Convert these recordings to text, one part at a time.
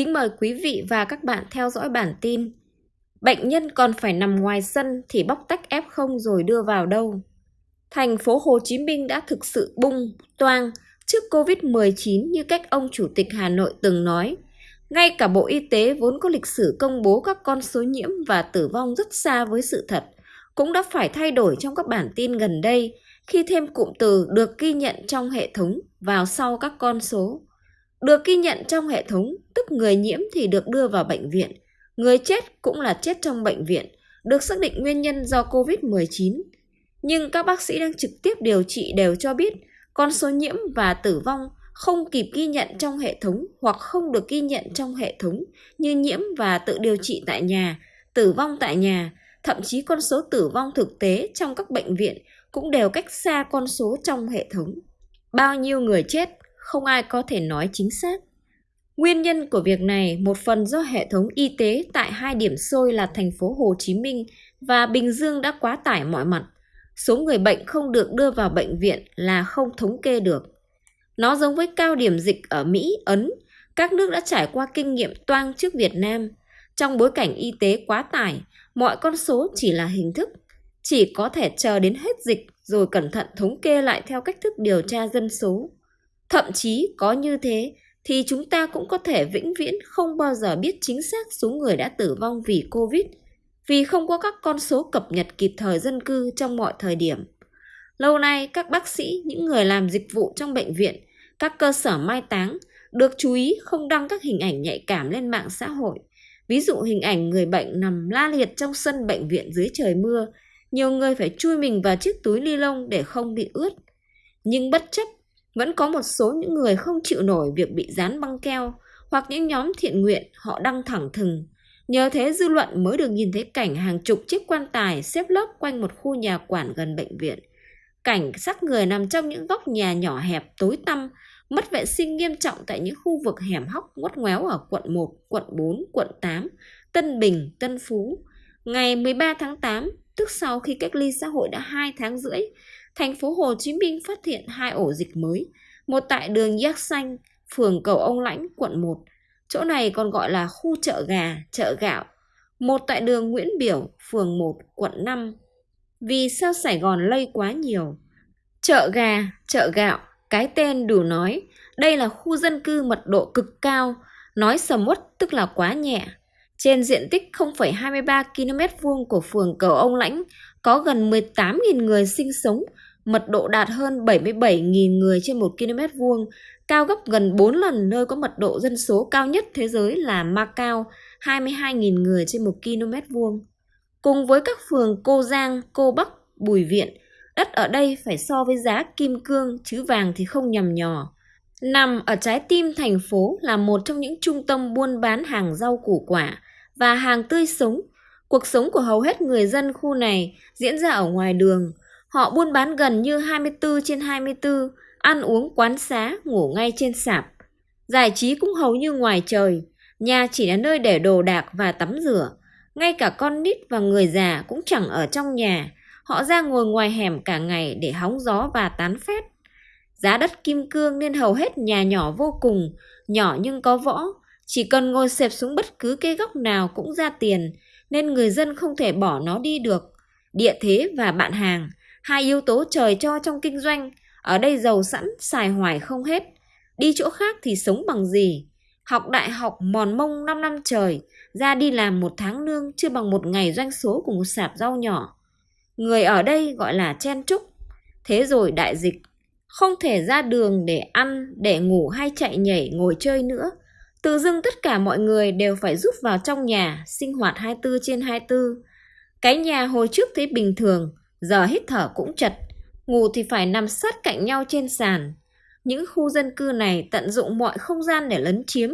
kính mời quý vị và các bạn theo dõi bản tin. Bệnh nhân còn phải nằm ngoài sân thì bóc tách F0 rồi đưa vào đâu? Thành phố Hồ Chí Minh đã thực sự bung, toang trước Covid-19 như cách ông Chủ tịch Hà Nội từng nói. Ngay cả Bộ Y tế vốn có lịch sử công bố các con số nhiễm và tử vong rất xa với sự thật, cũng đã phải thay đổi trong các bản tin gần đây khi thêm cụm từ được ghi nhận trong hệ thống vào sau các con số. Được ghi nhận trong hệ thống, tức người nhiễm thì được đưa vào bệnh viện, người chết cũng là chết trong bệnh viện, được xác định nguyên nhân do COVID-19. Nhưng các bác sĩ đang trực tiếp điều trị đều cho biết con số nhiễm và tử vong không kịp ghi nhận trong hệ thống hoặc không được ghi nhận trong hệ thống như nhiễm và tự điều trị tại nhà, tử vong tại nhà, thậm chí con số tử vong thực tế trong các bệnh viện cũng đều cách xa con số trong hệ thống. Bao nhiêu người chết không ai có thể nói chính xác. Nguyên nhân của việc này một phần do hệ thống y tế tại hai điểm sôi là thành phố Hồ Chí Minh và Bình Dương đã quá tải mọi mặt. Số người bệnh không được đưa vào bệnh viện là không thống kê được. Nó giống với cao điểm dịch ở Mỹ, Ấn, các nước đã trải qua kinh nghiệm toang trước Việt Nam. Trong bối cảnh y tế quá tải, mọi con số chỉ là hình thức, chỉ có thể chờ đến hết dịch rồi cẩn thận thống kê lại theo cách thức điều tra dân số. Thậm chí có như thế thì chúng ta cũng có thể vĩnh viễn không bao giờ biết chính xác số người đã tử vong vì Covid vì không có các con số cập nhật kịp thời dân cư trong mọi thời điểm. Lâu nay, các bác sĩ, những người làm dịch vụ trong bệnh viện, các cơ sở mai táng được chú ý không đăng các hình ảnh nhạy cảm lên mạng xã hội. Ví dụ hình ảnh người bệnh nằm la liệt trong sân bệnh viện dưới trời mưa, nhiều người phải chui mình vào chiếc túi ni lông để không bị ướt. Nhưng bất chấp vẫn có một số những người không chịu nổi việc bị dán băng keo hoặc những nhóm thiện nguyện họ đăng thẳng thừng. Nhờ thế dư luận mới được nhìn thấy cảnh hàng chục chiếc quan tài xếp lớp quanh một khu nhà quản gần bệnh viện. Cảnh xác người nằm trong những góc nhà nhỏ hẹp tối tăm, mất vệ sinh nghiêm trọng tại những khu vực hẻm hóc ngoắt ngoéo ở quận 1, quận 4, quận 8, Tân Bình, Tân Phú. Ngày 13 tháng 8, tức sau khi cách ly xã hội đã 2 tháng rưỡi, thành phố Hồ Chí Minh phát hiện hai ổ dịch mới, một tại đường Giác Xanh, phường Cầu Ông Lãnh, quận 1. Chỗ này còn gọi là khu chợ gà, chợ gạo. Một tại đường Nguyễn Biểu, phường 1, quận 5. Vì sao Sài Gòn lây quá nhiều? Chợ gà, chợ gạo, cái tên đủ nói, đây là khu dân cư mật độ cực cao, nói sầm uất tức là quá nhẹ. Trên diện tích 0,23 km vuông của phường Cầu Ông Lãnh có gần 18.000 người sinh sống, mật độ đạt hơn 77.000 người trên 1 km vuông, cao gấp gần 4 lần nơi có mật độ dân số cao nhất thế giới là Macau, 22.000 người trên 1 km vuông. Cùng với các phường Cô Giang, Cô Bắc, Bùi Viện, đất ở đây phải so với giá kim cương chứ vàng thì không nhầm nhò. Nằm ở trái tim thành phố là một trong những trung tâm buôn bán hàng rau củ quả và hàng tươi sống. Cuộc sống của hầu hết người dân khu này diễn ra ở ngoài đường, Họ buôn bán gần như 24 trên 24, ăn uống quán xá, ngủ ngay trên sạp. Giải trí cũng hầu như ngoài trời, nhà chỉ là nơi để đồ đạc và tắm rửa. Ngay cả con nít và người già cũng chẳng ở trong nhà, họ ra ngồi ngoài hẻm cả ngày để hóng gió và tán phét. Giá đất kim cương nên hầu hết nhà nhỏ vô cùng, nhỏ nhưng có võ, chỉ cần ngồi xẹp xuống bất cứ cái góc nào cũng ra tiền, nên người dân không thể bỏ nó đi được. Địa thế và bạn hàng, Hai yếu tố trời cho trong kinh doanh, ở đây giàu sẵn, xài hoài không hết. Đi chỗ khác thì sống bằng gì? Học đại học mòn mông 5 năm trời, ra đi làm một tháng lương chưa bằng một ngày doanh số của một sạp rau nhỏ. Người ở đây gọi là chen trúc. Thế rồi đại dịch, không thể ra đường để ăn, để ngủ hay chạy nhảy ngồi chơi nữa. Tự dưng tất cả mọi người đều phải rút vào trong nhà, sinh hoạt 24 trên 24. Cái nhà hồi trước thấy bình thường, giờ hít thở cũng chật, ngủ thì phải nằm sát cạnh nhau trên sàn. Những khu dân cư này tận dụng mọi không gian để lấn chiếm,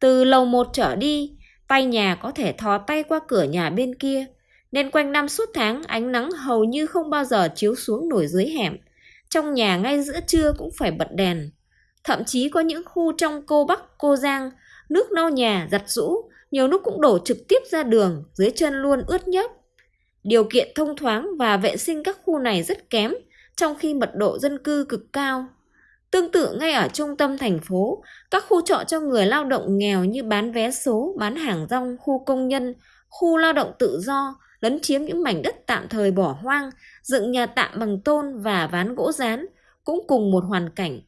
từ lầu một trở đi, tay nhà có thể thò tay qua cửa nhà bên kia, nên quanh năm suốt tháng ánh nắng hầu như không bao giờ chiếu xuống nổi dưới hẻm. Trong nhà ngay giữa trưa cũng phải bật đèn. Thậm chí có những khu trong cô Bắc, cô Giang, nước nâu nhà, giặt rũ, nhiều lúc cũng đổ trực tiếp ra đường, dưới chân luôn ướt nhớp. Điều kiện thông thoáng và vệ sinh các khu này rất kém, trong khi mật độ dân cư cực cao. Tương tự ngay ở trung tâm thành phố, các khu trọ cho người lao động nghèo như bán vé số, bán hàng rong, khu công nhân, khu lao động tự do, lấn chiếm những mảnh đất tạm thời bỏ hoang, dựng nhà tạm bằng tôn và ván gỗ rán, cũng cùng một hoàn cảnh.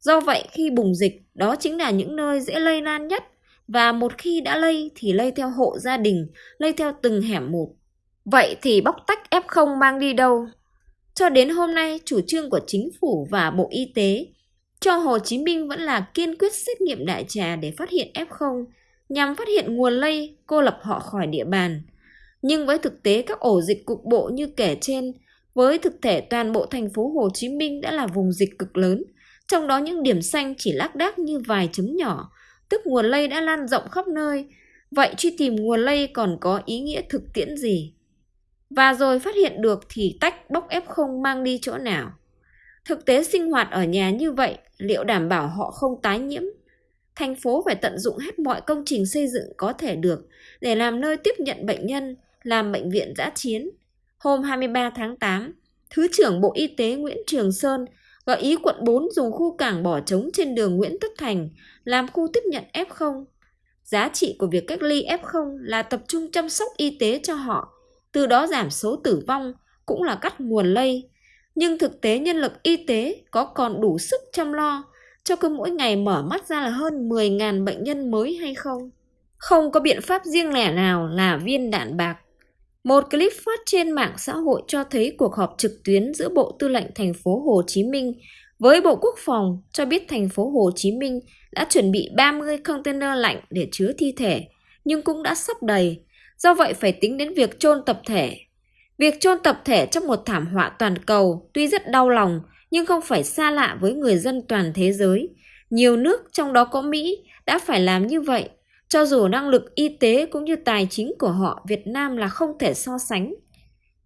Do vậy khi bùng dịch, đó chính là những nơi dễ lây lan nhất và một khi đã lây thì lây theo hộ gia đình, lây theo từng hẻm một. Vậy thì bóc tách F0 mang đi đâu? Cho đến hôm nay, chủ trương của chính phủ và Bộ Y tế cho Hồ Chí Minh vẫn là kiên quyết xét nghiệm đại trà để phát hiện F0 nhằm phát hiện nguồn lây, cô lập họ khỏi địa bàn. Nhưng với thực tế các ổ dịch cục bộ như kể trên, với thực thể toàn bộ thành phố Hồ Chí Minh đã là vùng dịch cực lớn, trong đó những điểm xanh chỉ lác đác như vài chấm nhỏ, tức nguồn lây đã lan rộng khắp nơi. Vậy truy tìm nguồn lây còn có ý nghĩa thực tiễn gì? Và rồi phát hiện được thì tách bóc F0 mang đi chỗ nào? Thực tế sinh hoạt ở nhà như vậy liệu đảm bảo họ không tái nhiễm? Thành phố phải tận dụng hết mọi công trình xây dựng có thể được để làm nơi tiếp nhận bệnh nhân, làm bệnh viện giã chiến. Hôm 23 tháng 8, Thứ trưởng Bộ Y tế Nguyễn Trường Sơn gợi ý quận 4 dùng khu cảng bỏ trống trên đường Nguyễn Tất Thành làm khu tiếp nhận F0. Giá trị của việc cách ly F0 là tập trung chăm sóc y tế cho họ, từ đó giảm số tử vong, cũng là cắt nguồn lây. Nhưng thực tế nhân lực y tế có còn đủ sức chăm lo cho cứ mỗi ngày mở mắt ra là hơn 10.000 bệnh nhân mới hay không? Không có biện pháp riêng lẻ nào là viên đạn bạc. Một clip phát trên mạng xã hội cho thấy cuộc họp trực tuyến giữa Bộ Tư lệnh thành phố Hồ Chí Minh với Bộ Quốc phòng cho biết thành phố Hồ Chí Minh đã chuẩn bị 30 container lạnh để chứa thi thể, nhưng cũng đã sắp đầy. Do vậy phải tính đến việc chôn tập thể. Việc chôn tập thể trong một thảm họa toàn cầu tuy rất đau lòng nhưng không phải xa lạ với người dân toàn thế giới. Nhiều nước trong đó có Mỹ đã phải làm như vậy cho dù năng lực y tế cũng như tài chính của họ Việt Nam là không thể so sánh.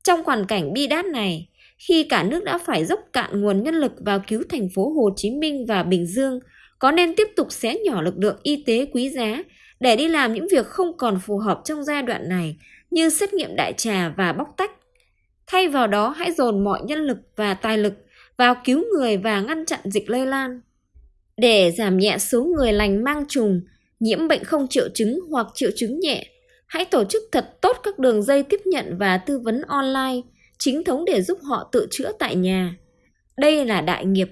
Trong hoàn cảnh bi đát này, khi cả nước đã phải dốc cạn nguồn nhân lực vào cứu thành phố Hồ Chí Minh và Bình Dương, có nên tiếp tục xé nhỏ lực lượng y tế quý giá để đi làm những việc không còn phù hợp trong giai đoạn này như xét nghiệm đại trà và bóc tách. Thay vào đó hãy dồn mọi nhân lực và tài lực vào cứu người và ngăn chặn dịch lây lan. Để giảm nhẹ số người lành mang trùng, nhiễm bệnh không triệu chứng hoặc triệu chứng nhẹ, hãy tổ chức thật tốt các đường dây tiếp nhận và tư vấn online, chính thống để giúp họ tự chữa tại nhà. Đây là đại nghiệp,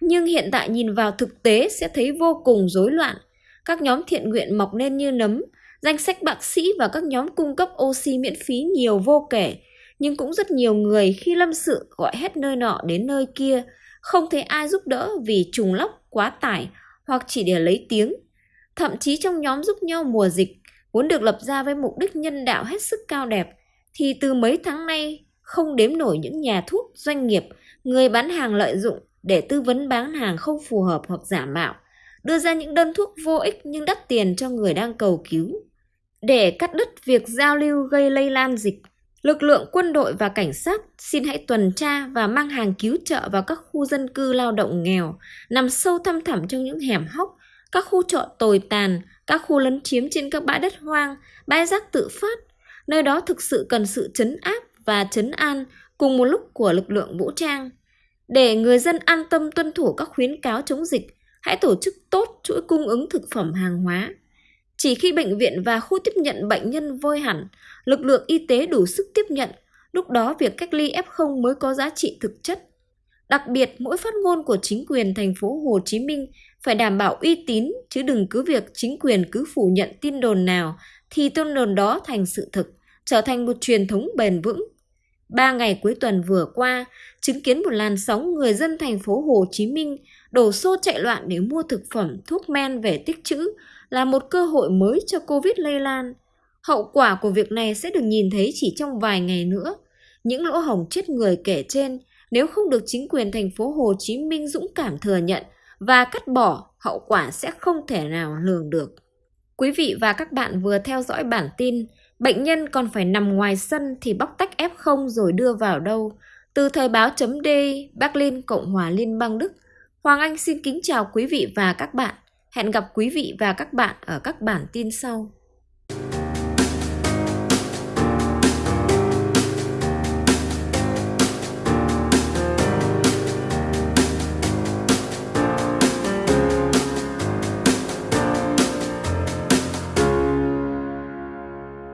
nhưng hiện tại nhìn vào thực tế sẽ thấy vô cùng rối loạn. Các nhóm thiện nguyện mọc lên như nấm, danh sách bác sĩ và các nhóm cung cấp oxy miễn phí nhiều vô kể, nhưng cũng rất nhiều người khi lâm sự gọi hết nơi nọ đến nơi kia, không thấy ai giúp đỡ vì trùng lóc, quá tải hoặc chỉ để lấy tiếng. Thậm chí trong nhóm giúp nhau mùa dịch, vốn được lập ra với mục đích nhân đạo hết sức cao đẹp, thì từ mấy tháng nay không đếm nổi những nhà thuốc, doanh nghiệp, người bán hàng lợi dụng để tư vấn bán hàng không phù hợp hoặc giả mạo, đưa ra những đơn thuốc vô ích nhưng đắt tiền cho người đang cầu cứu. Để cắt đứt việc giao lưu gây lây lan dịch, lực lượng quân đội và cảnh sát xin hãy tuần tra và mang hàng cứu trợ vào các khu dân cư lao động nghèo, nằm sâu thăm thẳm trong những hẻm hóc các khu trọ tồi tàn, các khu lấn chiếm trên các bãi đất hoang, bãi rác tự phát. Nơi đó thực sự cần sự chấn áp và chấn an cùng một lúc của lực lượng vũ trang. Để người dân an tâm tuân thủ các khuyến cáo chống dịch, hãy tổ chức tốt chuỗi cung ứng thực phẩm hàng hóa. Chỉ khi bệnh viện và khu tiếp nhận bệnh nhân vơi hẳn, lực lượng y tế đủ sức tiếp nhận, lúc đó việc cách ly F0 mới có giá trị thực chất. Đặc biệt, mỗi phát ngôn của chính quyền thành phố Hồ Chí Minh phải đảm bảo uy tín chứ đừng cứ việc chính quyền cứ phủ nhận tin đồn nào thì tin đồn đó thành sự thực, trở thành một truyền thống bền vững. Ba ngày cuối tuần vừa qua, chứng kiến một làn sóng người dân thành phố Hồ Chí Minh đổ xô chạy loạn để mua thực phẩm, thuốc men về tích trữ là một cơ hội mới cho Covid lây lan. Hậu quả của việc này sẽ được nhìn thấy chỉ trong vài ngày nữa. Những lỗ hổng chết người kể trên nếu không được chính quyền thành phố Hồ Chí Minh dũng cảm thừa nhận và cắt bỏ, hậu quả sẽ không thể nào lường được. Quý vị và các bạn vừa theo dõi bản tin Bệnh nhân còn phải nằm ngoài sân thì bóc tách F0 rồi đưa vào đâu. Từ thời báo chấm D, Berlin, Cộng hòa Liên bang Đức. Hoàng Anh xin kính chào quý vị và các bạn. Hẹn gặp quý vị và các bạn ở các bản tin sau.